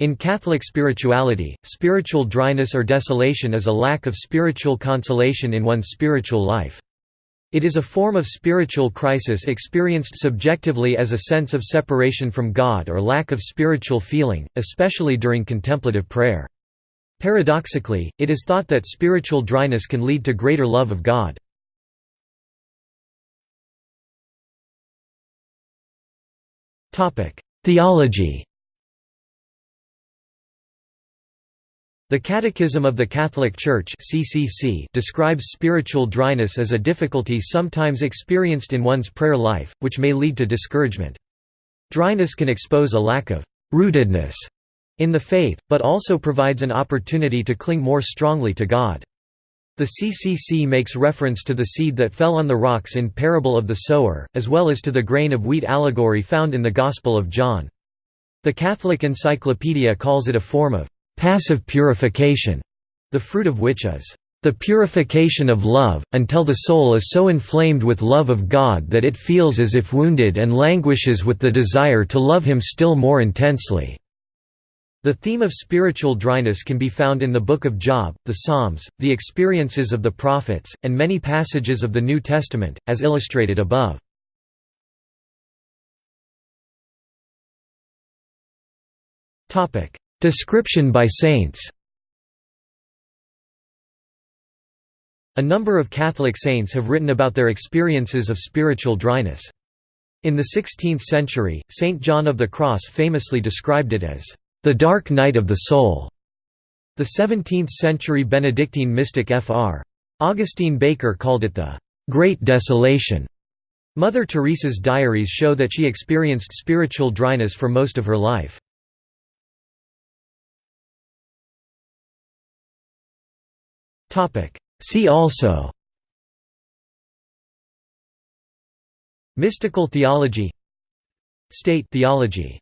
In Catholic spirituality, spiritual dryness or desolation is a lack of spiritual consolation in one's spiritual life. It is a form of spiritual crisis experienced subjectively as a sense of separation from God or lack of spiritual feeling, especially during contemplative prayer. Paradoxically, it is thought that spiritual dryness can lead to greater love of God. Theology The Catechism of the Catholic Church (CCC) describes spiritual dryness as a difficulty sometimes experienced in one's prayer life, which may lead to discouragement. Dryness can expose a lack of rootedness in the faith, but also provides an opportunity to cling more strongly to God. The CCC makes reference to the seed that fell on the rocks in Parable of the Sower, as well as to the grain of wheat allegory found in the Gospel of John. The Catholic Encyclopedia calls it a form of passive purification, the fruit of which is the purification of love, until the soul is so inflamed with love of God that it feels as if wounded and languishes with the desire to love Him still more intensely." The theme of spiritual dryness can be found in the Book of Job, the Psalms, the experiences of the prophets, and many passages of the New Testament, as illustrated above. Description by saints A number of Catholic saints have written about their experiences of spiritual dryness. In the 16th century, Saint John of the Cross famously described it as, "...the dark night of the soul." The 17th-century Benedictine mystic Fr. Augustine Baker called it the "...great desolation." Mother Teresa's diaries show that she experienced spiritual dryness for most of her life. See also Mystical theology State theology